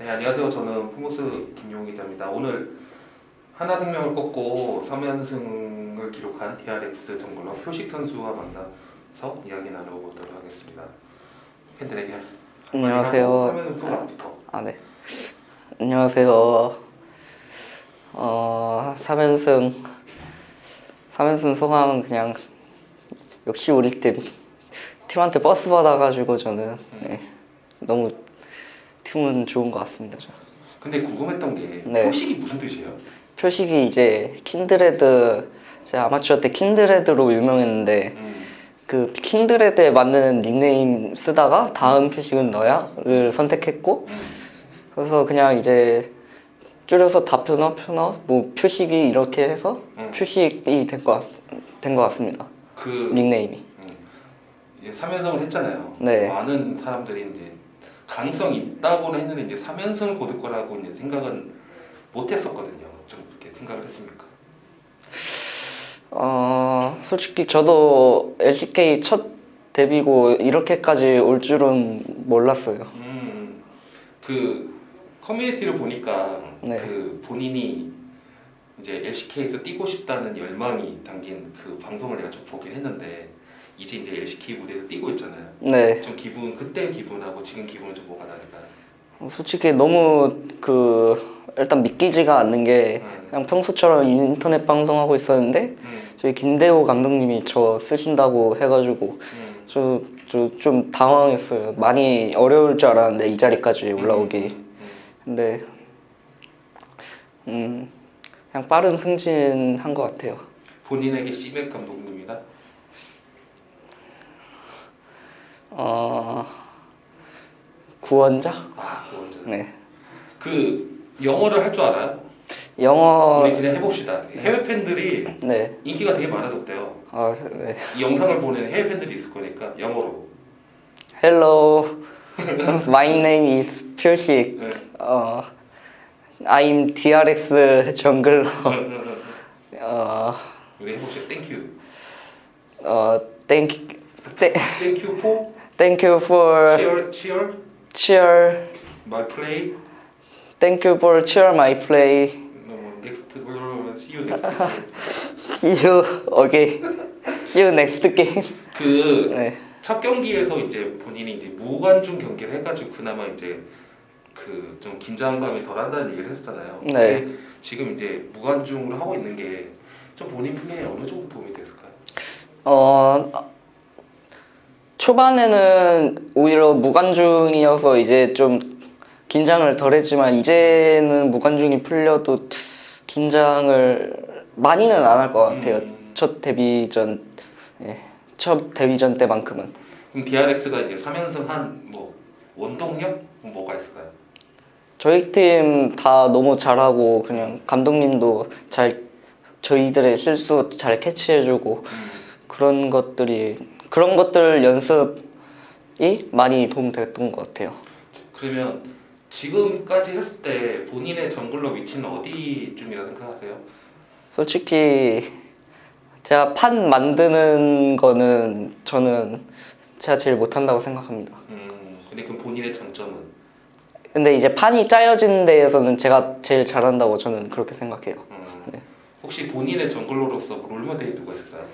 네, 안녕하세요. 저는 포모스 김용 기자입니다. 오늘 한화생명을 꺾고 3연승을 기록한 DRX jungler 표식 선수와 만나서 이야기 나눠보도록 하겠습니다. 팬들에게 안녕하세요. 3연승 소감부터. 아, 네. 안녕하세요. 어, 3연승, 3연승 소감은 그냥, 역시 우리 팀, 팀한테 버스 받아가지고 저는, 네, 너무 팀은 좋은 것 같습니다. 저. 근데 궁금했던 게 네. 표식이 무슨 뜻이에요? 표식이 이제 킨드레드, 제가 아마추어 때 킨드레드로 유명했는데, 음, 그 킨드레드에 맞는 닉네임 쓰다가 다음 표식은 너야를 선택했고, 음. 그래서 그냥 이제 줄여서 다표너 표너 뭐 표식이 이렇게 해서 음. 표식이 된것 된것 같습니다. 그 닉네임이. 음, 3연승을 했잖아요. 네. 많은 사람들이 이제 가능성이 있다고는 했는데 이제 3연승을 거둘 거라고 이제 생각은 못 했었거든요. 좀 그렇게 생각을 했습니까? 어 솔직히 저도 LCK 첫 데뷔고 이렇게까지 올 줄은 몰랐어요. 음, 그 커뮤니티를 보니까 네. 그 본인이 이제 LCK에서 뛰고 싶다는 열망이 담긴 그 방송을 내가 좀 보긴 했는데 이제 이제 LCK 무대에서 뛰고 있잖아요. 네. 좀 기분 그때 기분하고 지금 기분은 좀 뭐가 다를까요? 솔직히 너무 그 일단 믿기지가 않는 게 음, 그냥 평소처럼 인터넷 방송하고 있었는데 음, 저희 김대호 감독님이 저 쓰신다고 해가지고 음. 저저 좀 당황했어요. 많이 어려울 줄 알았는데 이 자리까지 올라오기. 음, 음. 근데 음 그냥 빠른 승진한 것 같아요. 본인에게 시맥 감독님이다. 어 구원자? 아, 그거죠. 네. 그 영어를 할 줄 알아요? 영어 우리 그냥 해봅시다. 해외 팬들이 네. 인기가 되게 많아졌대요. 아 네. 이 영상을 보는 해외 팬들이 있을 거니까 영어로. Hello. My name is 표식. 네. 어 I'm DRX 정글러. 응, 응, 응. 어, 우리 해봅시다. Thank you. 어 thank th- Thank you for thank you for cheer, cheer cheer. my play. Thank you for cheer my play. No, next, see you next. See you again. See you next game. 그 네. 첫 경기에서 이제 본인이 이제 무관중 경기를 해가지고 그나마 이제 그 좀 긴장감이 덜한다는 얘기를 했었잖아요. 네. 지금 이제 무관중으로 하고 있는 게 좀 본인 플레이에 어느 정도 도움이 됐을까요? 어 초반에는 오히려 무관중이어서 이제 좀 긴장을 덜 했지만 이제는 무관중이 풀려도 긴장을 많이는 안 할 것 같아요. 음. 첫 데뷔전, 예, 첫 데뷔전 때만큼은. 그럼 DRX가 이제 3연승 한뭐 원동력 뭐가 있을까요? 저희 팀 다 너무 잘하고 그냥 감독님도 잘 저희들의 실수 잘 캐치해주고 음. 그런 것들이 그런 것들 연습이 많이 도움됐던 것 같아요. 그러면 지금까지 했을 때 본인의 정글러 위치는 어디쯤이라 생각하세요? 솔직히 제가 판 만드는 거는 저는 제가 제일 못한다고 생각합니다. 음, 근데 그럼 본인의 장점은? 근데 이제 판이 짜여진 데에서는 제가 제일 잘한다고 저는 그렇게 생각해요. 음, 네. 혹시 본인의 정글러로서 롤모델이 누가 있을까요?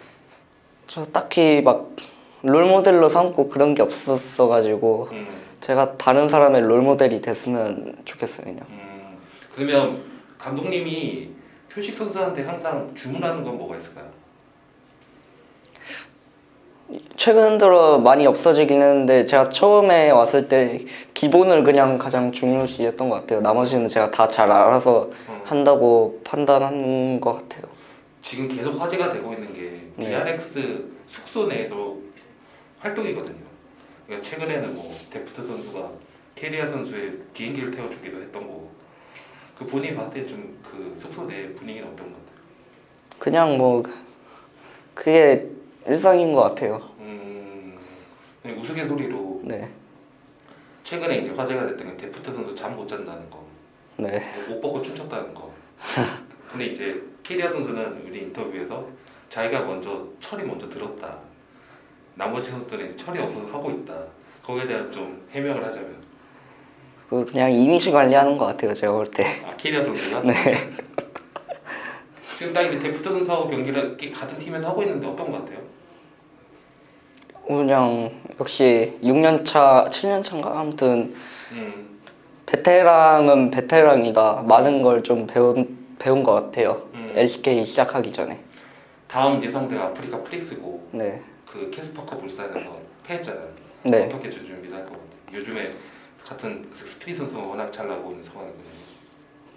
저 딱히 막 롤모델로 삼고 그런 게 없었어가지고 음, 제가 다른 사람의 롤모델이 됐으면 좋겠어요 그냥. 음, 그러면 감독님이 표식 선수한테 항상 주문하는 건 뭐가 있을까요? 최근 들어 많이 없어지긴 했는데 제가 처음에 왔을 때 기본을 그냥 가장 중요시했던 것 같아요. 나머지는 제가 다 잘 알아서 음, 한다고 판단한 것 같아요. 지금 계속 화제가 되고 있는 게 네. DRX 숙소 내에서 활동이거든요. 그러니까 최근에는 뭐 데프트 선수가 케리아 선수의 비행기를 태워주기도 했던 거고 그 본인이 봤을 때 좀 그 숙소 내 분위기는 어떤 것 같아요? 그냥 뭐 그게 일상인 것 같아요. 음, 우스갯소리로 네, 최근에 이제 화제가 됐던 게 데프트 선수 잠못 잔다는 거, 네, 옷 벗고 춤췄다는 거. 근데 이제 케리아 선수는 우리 인터뷰에서 자기가 먼저 철이 먼저 들었다. 나머지 선수들은 철이 없어서 하고 있다. 거기에 대한 좀 해명을 하자면 그 그냥 이미지 관리하는 것 같아요 제가 볼 때. 아 케리아 선수가? 네. 지금 딱 이제 데프트 선수하고 경기를 같은 팀에서 하고 있는데 어떤 것 같아요? 그냥 역시 6년 차, 7년 차인가 아무튼 음, 베테랑은 베테랑이다. 많은 걸 좀 배운 배운 것 같아요. 음. LCK 시작하기 전에. 다음 예상대가 아프리카 프릭스고 네. 그 캐스퍼컵 울산에서 패했잖아요. 네. 어떻게 좀 준비를 할것 같아요? 요즘에 같은 스피릿 선수가 워낙 잘 나오고 있는 상황이거든요.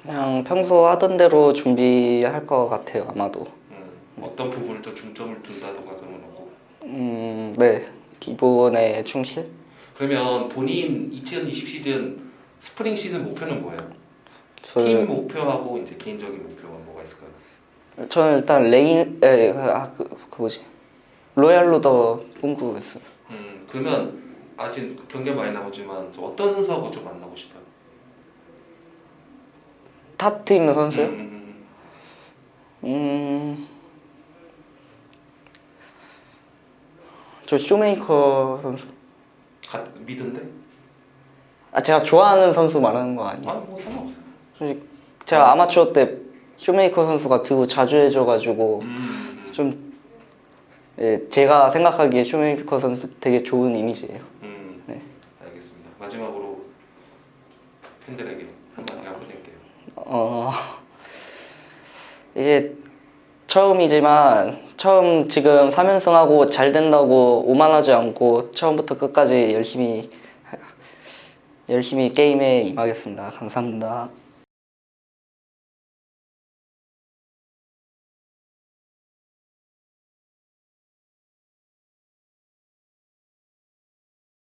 그냥 평소 하던 대로 준비할 것 같아요 아마도. 음, 어떤 부분을 좀 중점을 둔다던가 그런 건 없고 음, 네. 기본에 충실? 그러면 본인 2020 시즌 스프링 시즌 목표는 뭐예요? 저, 팀 목표하고 이제 개인적인 목표가 뭐가 있을까요? 저는 일단 레인, 에, 그, 아, 그, 그 뭐지? royal roader 꿈꾸겠어요. 음, 그러면 아직 경기 많이 좀 어떤 선수하고 좀 만나고 싶어요? 타 팀 선수요? 음, 음. 저 쇼메이커 선수. 가, mid인데? 아, 제가 좋아하는 선수 말하는 거 아니에요? 아뭐 상관없어요. 솔직히 제가 아마추어 때 쇼메이커 선수가 되게 자주 해줘가지고 음, 음, 좀 예, 제가 생각하기에 쇼메이커 선수 되게 좋은 이미지예요. 음, 네. 알겠습니다. 마지막으로 팬들에게 한마디 하고 드릴게요. 어 이제 처음이지만 처음 지금 3연승하고 잘 된다고 오만하지 않고 처음부터 끝까지 열심히 열심히 게임에 임하겠습니다. 감사합니다.